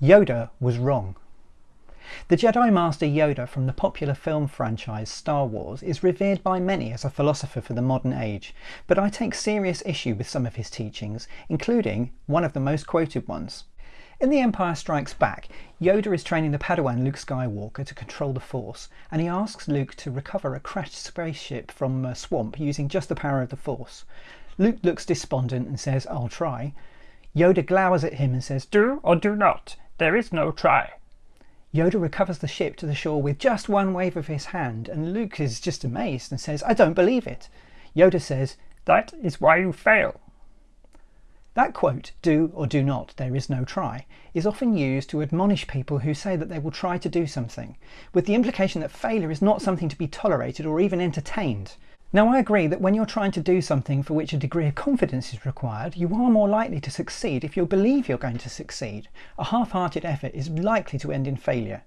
Yoda was wrong. The Jedi Master Yoda from the popular film franchise Star Wars is revered by many as a philosopher for the modern age, but I take serious issue with some of his teachings, including one of the most quoted ones. In The Empire Strikes Back, Yoda is training the Padawan Luke Skywalker to control the Force, and he asks Luke to recover a crashed spaceship from a swamp using just the power of the Force. Luke looks despondent and says, I'll try. Yoda glowers at him and says, Do or do not. There is no try. Yoda recovers the ship to the shore with just one wave of his hand, and Luke is just amazed and says, I don't believe it. Yoda says, That is why you fail. That quote, do or do not, there is no try, is often used to admonish people who say that they will try to do something, with the implication that failure is not something to be tolerated or even entertained. Now I agree that when you're trying to do something for which a degree of confidence is required, you are more likely to succeed if you believe you're going to succeed. A half-hearted effort is likely to end in failure.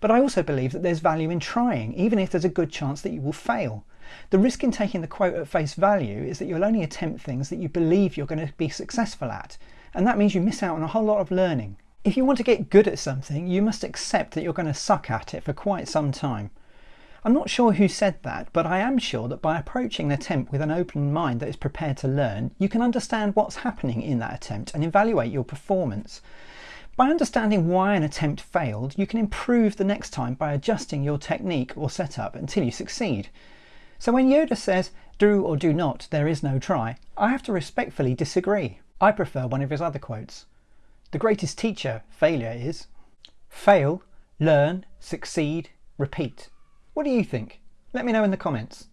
But I also believe that there's value in trying, even if there's a good chance that you will fail. The risk in taking the quote at face value is that you'll only attempt things that you believe you're going to be successful at, and that means you miss out on a whole lot of learning. If you want to get good at something, you must accept that you're going to suck at it for quite some time. I'm not sure who said that, but I am sure that by approaching an attempt with an open mind that is prepared to learn, you can understand what's happening in that attempt and evaluate your performance. By understanding why an attempt failed, you can improve the next time by adjusting your technique or setup until you succeed. So when Yoda says, do or do not, there is no try, I have to respectfully disagree. I prefer one of his other quotes. The greatest teacher, failure, is fail, learn, succeed, repeat. What do you think? Let me know in the comments.